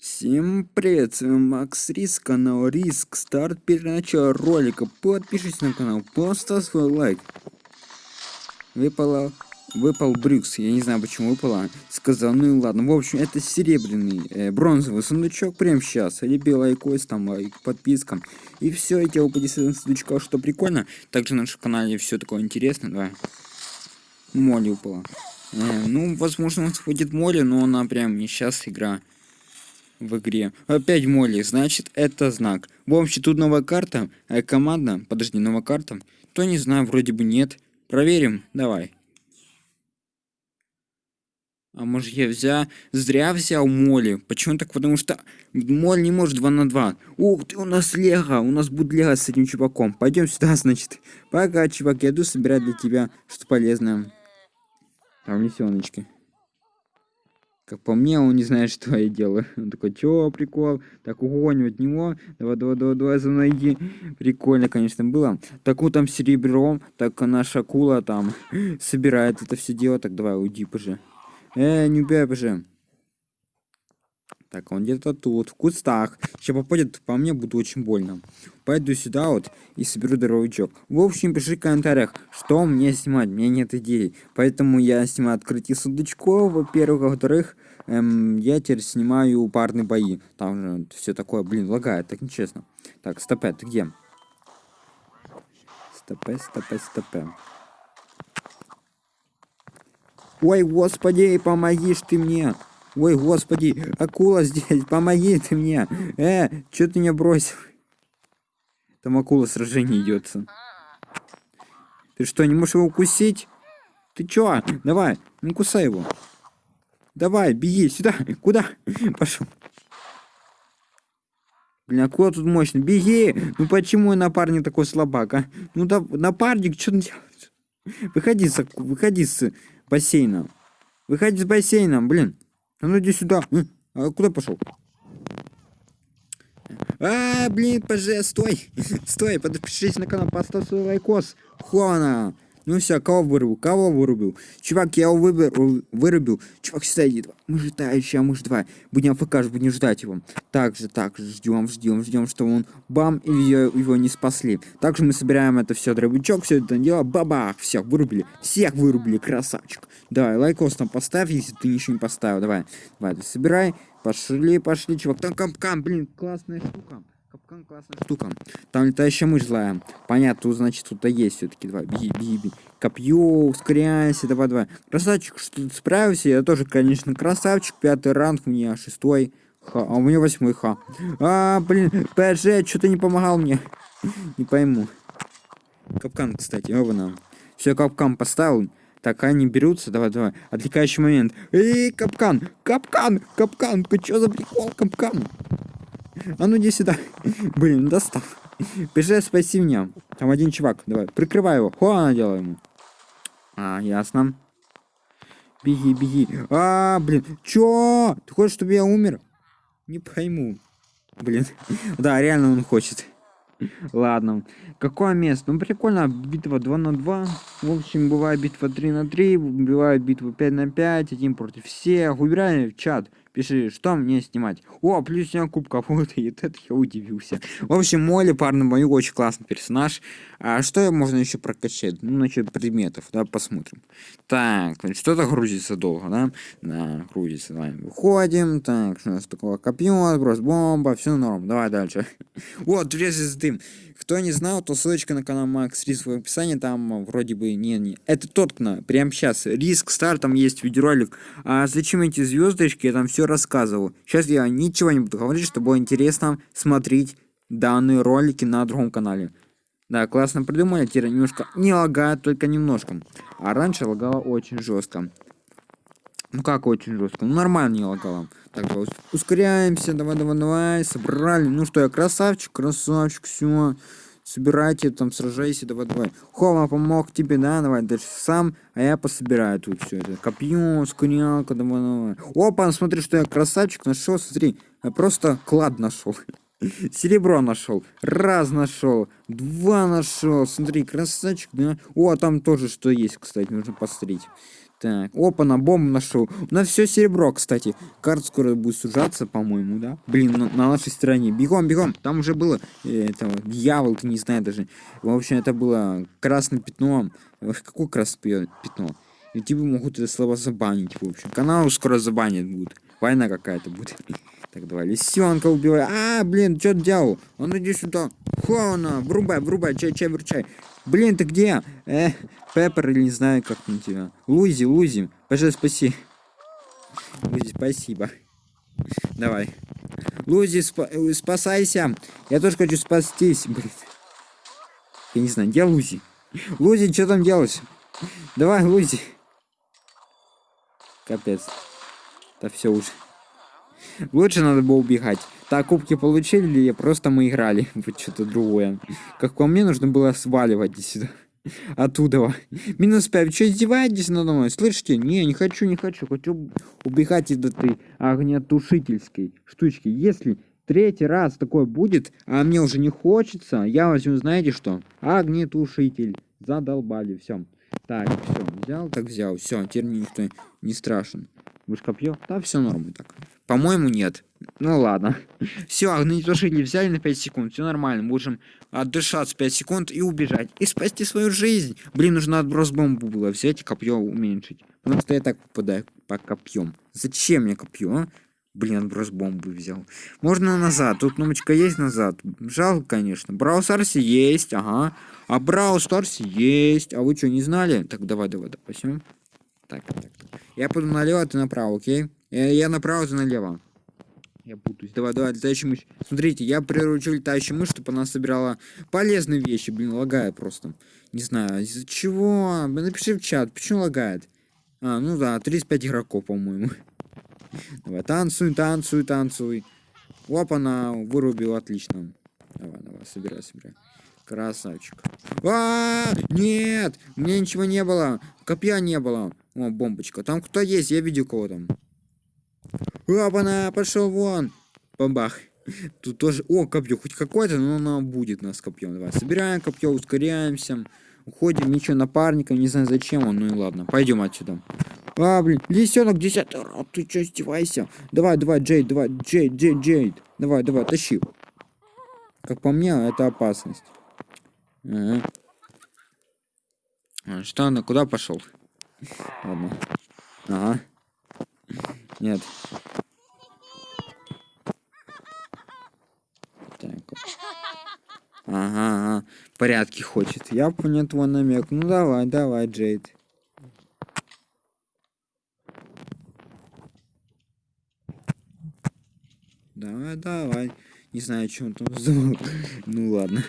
Всем привет, с вами Макс Риск, канал Риск, старт перед началом ролика, подпишитесь на канал, поставь свой лайк. Выпало, выпал Брюкс, я не знаю почему выпало, сказал, ну и ладно, в общем, это серебряный, э, бронзовый сундучок прямо сейчас, либо лайкос, там лайк, подписка, и все, я упади с этого сундучка, что прикольно, также на нашем канале все такое интересное, давай. Молли упала. Э, ну, возможно, у нас будет Молли, но она прям не сейчас игра в игре. Опять Молли, значит это знак. В общем, тут новая карта, а команда, подожди, новая карта. То не знаю, вроде бы нет. Проверим, давай. А может я взял, зря взял Молли. Почему так? Потому что Молли не может 2 на 2. Ух ты, у нас Лего, у нас будет Лего с этим чуваком. Пойдем сюда, значит. Пока, чувак, я иду собирать для тебя что полезное. Там лисеночки. Как по мне, он не знает, что я делаю. Он такой, чё, прикол? Так, угоним от него. Давай, давай, давай, давай, за иди. Прикольно, конечно, было. Так вот там серебром, так наша акула там собирает это все дело. Так, давай, уйди, пожи. Э, не убей, пожи. Так, он где-то тут, в кустах. Сейчас попадет по мне, буду очень больно. Пойду сюда вот и соберу дробовичок. В общем, пиши в комментариях, что мне снимать. У меня нет идей. Поэтому я снимаю открытие сундучков, во-первых. Во-вторых, эм, я теперь снимаю парные бои. Там же все такое, блин, лагает, так нечестно. Так, стопе, ты где? Стопе, стопе, стопе. Ой, господи, помогишь ты мне. Ой, господи, акула здесь, помоги ты мне. Э, что ты меня бросил? Там акула сражение идет. Ты что, не можешь его укусить? Ты чё? Давай, ну кусай его. Давай, беги сюда. Куда? Пошел. Блин, акула тут мощный. Беги! Ну почему напарник такой слабак, а? Ну да, напарник, что ты делаешь? Выходи с, выходи с бассейна. Выходи с бассейном, блин. А ну иди сюда. А куда пошел? А, блин, поже, стой. Стой, подпишись на канал, поставь свой лайкос. Хуана. Ну все, кого вырубил? Кого вырубил? Чувак, я его выбер, вырубил. Чувак, сюда иди. Мы ждающие, а мы ждать. Будем ФК, будем ждать его. Также, так, ждем, ждем, ждем, что он бам, и его, его не спасли. Также мы собираем это все, дробячок, все это дело, бабах, всех вырубили. Всех вырубили, красавчик. Давай, лайкос там поставь, если ты ничего не поставил. Давай, давай, собирай. Пошли, пошли, чувак. Там капкан, блин, классная штука. Классная штука. Там летающая мышь злая. Понятно, значит, тут-то есть все-таки. Давай, беги, беги, беги. Копье, ускоряйся, давай, давай. Красавчик, что ты справился? Я тоже, конечно, красавчик. Пятый ранг, у меня шестой. Ха, а у меня восьмой ха. А, блин, ПЖ, что ты не помогал мне? Не пойму. Капкан, кстати, оба нам. Все, капкан поставил. Так, они берутся, давай, давай. Отвлекающий момент. Эй, капкан, капкан, капкан, ты что за прикол, капкан? А ну иди сюда. Блин, достал. Бежи, спаси меня. Там один чувак. Давай, прикрывай его. Хуана делай ему. А, ясно. Беги, беги. А, блин. Чё? Ты хочешь, чтобы я умер? Не пойму. Блин. Да, реально он хочет. Ладно. Какое место? Ну, прикольно. Битва 2 на 2. В общем, бывает битва 3 на 3. Бывает битва 5 на 5. Один против всех. Выбирай в чат. Пиши, что мне снимать. О, плюс у кубков. Вот и это я удивился. В общем, Молли, парный бою, очень классный персонаж. А что можно еще прокачать? Ну, насчет предметов, да, посмотрим. Так, что-то грузится долго, да? Да, грузится. Давай, выходим. Так, что у нас такое? Копье, сброс бомба, все норм. Давай дальше. Вот, врезается дым. Кто не знал, то ссылочка на канал Макс Риск в описании, там вроде бы не, не. Это тот, кто прямо сейчас. Риск Стар, там есть видеоролик. А зачем эти звездочки, я там все рассказывал. Сейчас я ничего не буду говорить, чтобы было интересно смотреть данные ролики на другом канале. Да, классно придумали, теперь немножко не лагает, только немножко. А раньше лагало очень жестко. Ну как очень жестко? Ну нормально не лагало. Так, ускоряемся, давай, давай, давай, собрали. Ну что, я красавчик, красавчик, все. Собирайте, там, сражайся, давай, давай. Хома помог тебе, да, давай, дальше сам, а я пособираю тут все это. Копье, скорялка, давай, давай. Опа, смотри, что я красавчик нашел, смотри. Я просто клад нашел. Серебро нашел. Раз нашел. Два нашел. Смотри, красавчик, да. О, там тоже что есть, кстати, нужно посмотреть. Так, опа, на бомбу нашел. У нас все серебро, кстати. Карта скоро будет сужаться, по-моему, да? Блин, на, на нашей стороне. Бегом, бегом. Там уже было э, этого, дьявол, ты не знаю даже. В общем, это было красным пятном. Какое красное пятно? И тебе могут это слово забанить, в общем. Канал скоро забанят будут. Война какая-то будет. Так, давай, лисенка убивай. А, блин, что делал? Он иди сюда. Хона, врубай, врубай, чай, чай, вручай. Блин, ты где? Э, Пеппер или не знаю, как там тебя. Лузи, Лузи, пожалуйста, спаси. Лузи, спасибо. Давай. Лузи, спа э, спасайся. Я тоже хочу спастись, блин. Я не знаю, где Лузи? Лузи, что там делаешь? Давай, Лузи. Капец. Да все уже. Лучше надо было убегать. Так, кубки получили или просто мы играли? Вот что-то другое. Как по мне, нужно было сваливать сюда. Оттуда. Минус 5. Что, издеваетесь надо мной? Слышите? Не, не хочу, не хочу. Хочу убегать из этой огнетушительской штучки. Если третий раз такое будет, а мне уже не хочется, я возьму, знаете что? Огнетушитель. Задолбали, все. Так, все, взял, так взял. Все, теперь никто не страшен. Вы копье? Да, все нормально так. По-моему, нет. Ну ладно. Все, огнетушители взяли на 5 секунд. Все нормально. Можем отдышаться 5 секунд и убежать. И спасти свою жизнь. Блин, нужно отброс бомбу было взять и копье уменьшить. Потому что я так попадаю по копьем. Зачем мне копье, а? Блин, отброс бомбы взял. Можно назад. Тут кнопочка есть назад. Жалко, конечно. Брау Старсе есть, ага. А Брау Старсе есть. А вы что, не знали? Так, давай, давай. Все. Так, так, так. Я пойду налево, а ты направо, окей? Я, я направо, ты налево. Я путаюсь. Давай, давай, летающая мышь. Смотрите, я приручил летающую мышь, чтобы она собирала полезные вещи. Блин, лагает просто. Не знаю, из-за чего? Напиши в чат, почему лагает? А, ну да, 35 игроков, по-моему. Давай, танцуй, танцуй, танцуй. Оп, она вырубила, отлично. Давай, давай, собирай, собирай. Красавчик. -а, -а нет, у меня ничего не было. Копья не было. О, бомбочка. Там кто есть? Я видел кого там. Опа-на, пошел вон. Бабах. Тут тоже... О, копье. Хоть какое-то, но оно будет нас копьем. Давай, собираем копье, ускоряемся. Уходим, ничего, напарника. Не знаю, зачем он. Ну и ладно. Пойдем отсюда. А, блин, лисенок десятый. А, ты что, издевайся? Давай, давай, Джейд, давай, Джейд, Джейд, Джейд. Давай, давай, тащи. Как по мне, это опасность. Ага. А, что она, куда пошел? Ладно. Ага. Нет. Так. Ага, ага. Порядки хочет. Я понял твой намек. Ну давай, давай, Джейд. Давай, давай. Не знаю, что он там сделал. ну ладно.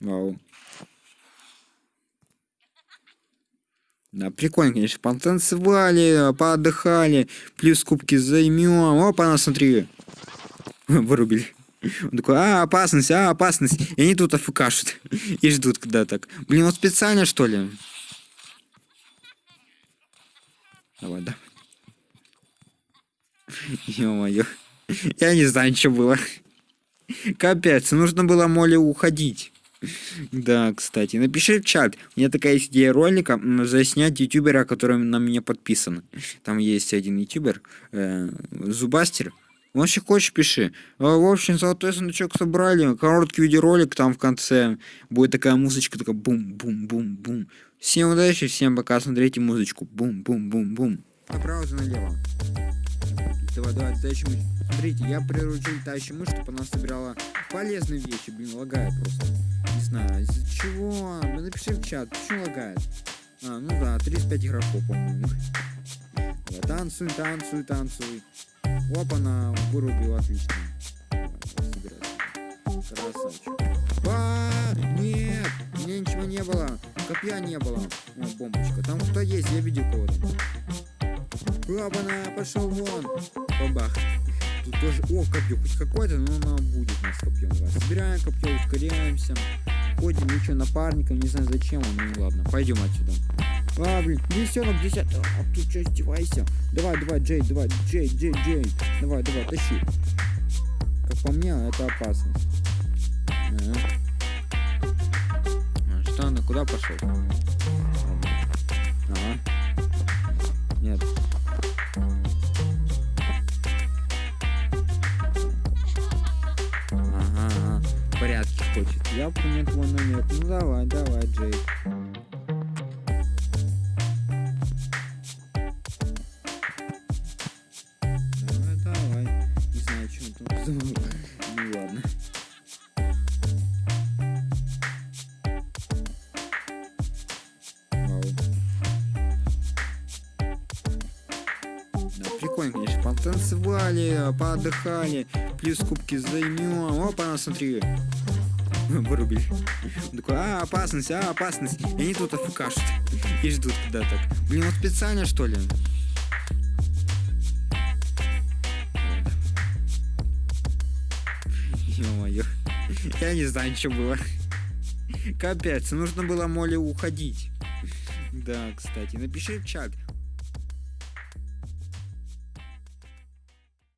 Вау. Да, прикольно, конечно, потанцевали, поотдыхали, плюс кубки займем. Опа, на смотри. Вырубили. Он такой, а, опасность, а, опасность. И они тут афкашут. И ждут, когда так. Блин, вот специально, что ли? Давай, давай. Ё-моё. Я не знаю, что было. Капец, нужно было моле уходить. Да, кстати, напиши в чат. У меня такая есть идея ролика заснять ютубера, который на меня подписан. Там есть один ютубер, э, Зубастер. Он если хочешь, пиши. А, в общем, золотой сундучок собрали. Короткий видеоролик, там в конце будет такая музычка, такая бум-бум-бум-бум. Всем удачи, всем пока, смотрите музычку. Бум-бум-бум-бум. Направо, налево. Давай, давай, летающая мышь. Смотрите, я приручил летающую мышь, чтобы она собирала полезные вещи. Блин, лагает просто. Не знаю, из-за чего? Ну, напиши в чат, почему лагает? А, ну да, 35 игроков, по-моему. Танцуй, танцуй, танцуй. Опа, она вырубила, отлично. Красавчик. А, нет, у меня ничего не было. Копья не было. О, бомбочка. Там кто есть, я видел кого-то. Опа-на, пошел вон. Бабах. Тут тоже... О, копье, хоть какое-то, но оно будет у нас копье. Давай. Собираем копье, ускоряемся. Ходим, ничего, напарником, не знаю зачем он, ну ладно, пойдем отсюда. А, блин, лисенок десятый. А ты что, издевайся? Давай, давай, Джей, давай, Джей, Джей, Джей. Давай, давай, тащи. Как по мне, это опасность. Ага. куда пошел? Хочет. Я понял твой намек. Ну давай, давай, Джейк. Давай, давай. Не знаю, он там задумал. Ну ладно. Прикольно, конечно. Потанцевали, поотдыхали, плюс кубки займем. Опа, смотри. Вырубили. Он такой, а, опасность, а, опасность. И они тут афкашут. И ждут когда так. Блин, он специально что ли? Ё-моё. Я не знаю, что было. Капец, нужно было Моле уходить. Да, кстати, напиши в чат,